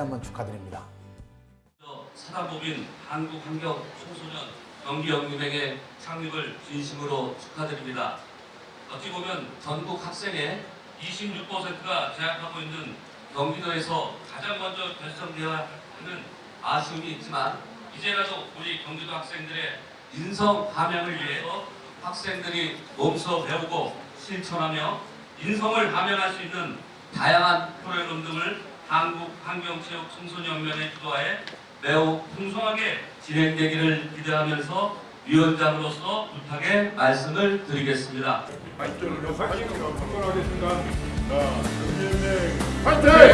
한번 축하드립니다. 사단법인 한국환경 청소년 경기연구맹의 창립을 진심으로 축하드립니다. 어찌 보면 전국 학생의 26%가 재학하고 있는 경기도에서 가장 먼저 결성되어야 하는 아쉬움이 있지만 이제라도 우리 경기도 학생들의 인성 함양을 위해서 학생들이 몸소 배우고 실천하며 인성을 함양할 수 있는 다양한 프로그램 등을 한국환경체육청소년연맹의 주도하에 매우 풍성하게 진행되기를 기대하면서 위원장으로서 부탁의 말씀을 드리겠습니다. 발전을 거 선언하겠습니다. 자, 파이팅! 파이팅!